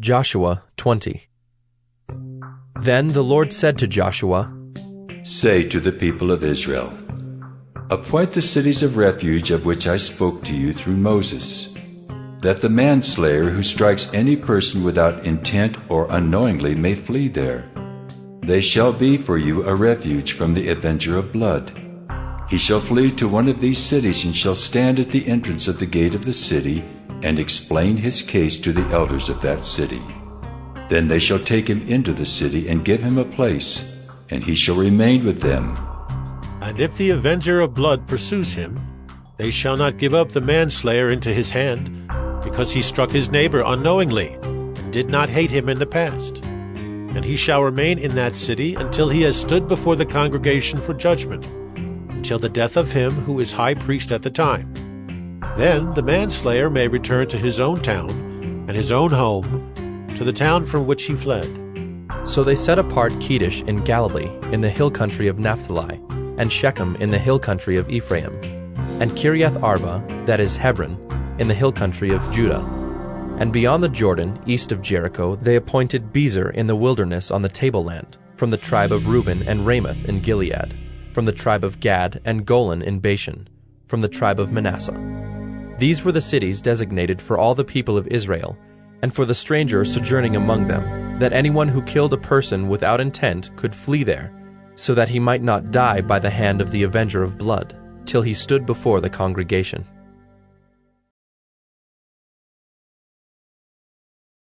Joshua 20 Then the Lord said to Joshua, Say to the people of Israel, Appoint the cities of refuge of which I spoke to you through Moses, that the manslayer who strikes any person without intent or unknowingly may flee there. They shall be for you a refuge from the avenger of blood. He shall flee to one of these cities and shall stand at the entrance of the gate of the city and explain his case to the elders of that city. Then they shall take him into the city and give him a place, and he shall remain with them. And if the avenger of blood pursues him, they shall not give up the manslayer into his hand, because he struck his neighbor unknowingly, and did not hate him in the past. And he shall remain in that city until he has stood before the congregation for judgment, until the death of him who is high priest at the time. Then the manslayer may return to his own town and his own home, to the town from which he fled. So they set apart Kedesh in Galilee, in the hill country of Naphtali, and Shechem in the hill country of Ephraim, and Kiriath Arba, that is Hebron, in the hill country of Judah. And beyond the Jordan, east of Jericho, they appointed Bezer in the wilderness on the tableland, from the tribe of Reuben and Ramoth in Gilead, from the tribe of Gad and Golan in Bashan, from the tribe of Manasseh. These were the cities designated for all the people of Israel, and for the stranger sojourning among them, that anyone who killed a person without intent could flee there, so that he might not die by the hand of the avenger of blood, till he stood before the congregation.